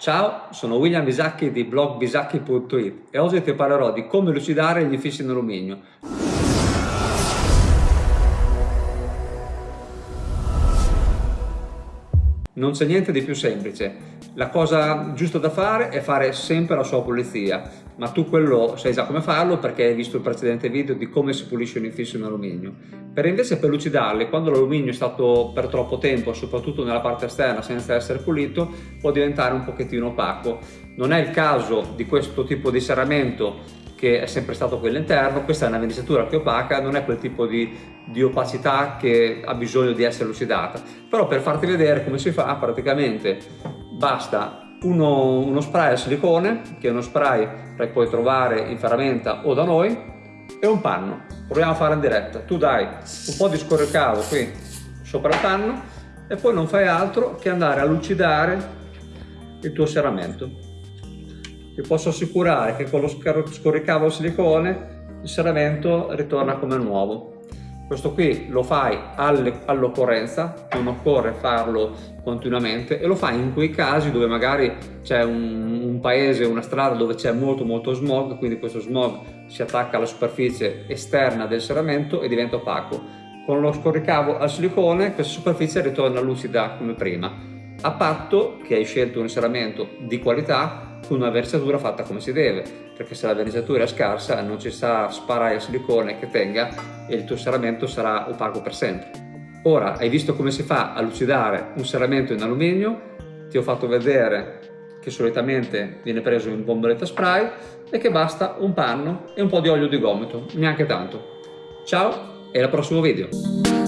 Ciao, sono William Bisacchi di blog bisacchi.it e oggi ti parlerò di come lucidare gli infissi in alluminio. Non c'è niente di più semplice. La cosa giusta da fare è fare sempre la sua pulizia, ma tu quello sai già come farlo perché hai visto il precedente video di come si pulisce un infisso in alluminio. Per invece per lucidarli, quando l'alluminio è stato per troppo tempo, soprattutto nella parte esterna senza essere pulito, può diventare un pochettino opaco. Non è il caso di questo tipo di serramento che è sempre stato quello interno, questa è una verniciatura che opaca, non è quel tipo di, di, opacità che ha bisogno di essere lucidata. Però per farti vedere come si fa, praticamente basta uno, uno spray al silicone, che è uno spray che puoi trovare in ferramenta o da noi, e un panno. Proviamo a fare in diretta. Tu dai un po' di scorricavo qui sopra il panno e poi non fai altro che andare a lucidare il tuo serramento vi posso assicurare che con lo scorricavo silicone il serramento ritorna come nuovo. Questo qui lo fai all'occorrenza, non occorre farlo continuamente e lo fai in quei casi dove magari c'è un, un, paese, una strada dove c'è molto molto smog, quindi questo smog si attacca alla superficie esterna del serramento e diventa opaco. Con lo scorricavo al silicone questa superficie ritorna lucida come prima, a patto che hai scelto un serramento di qualità con una versatura fatta come si deve, perché se la versatura è scarsa non ci sarà sparaio a silicone che tenga e il tuo serramento sarà opaco per sempre. Ora, hai visto come si fa a lucidare un serramento in alluminio, ti ho fatto vedere che solitamente viene preso in bomboletta spray e che basta un panno e un po' di olio di gomito, neanche tanto. Ciao e al prossimo video!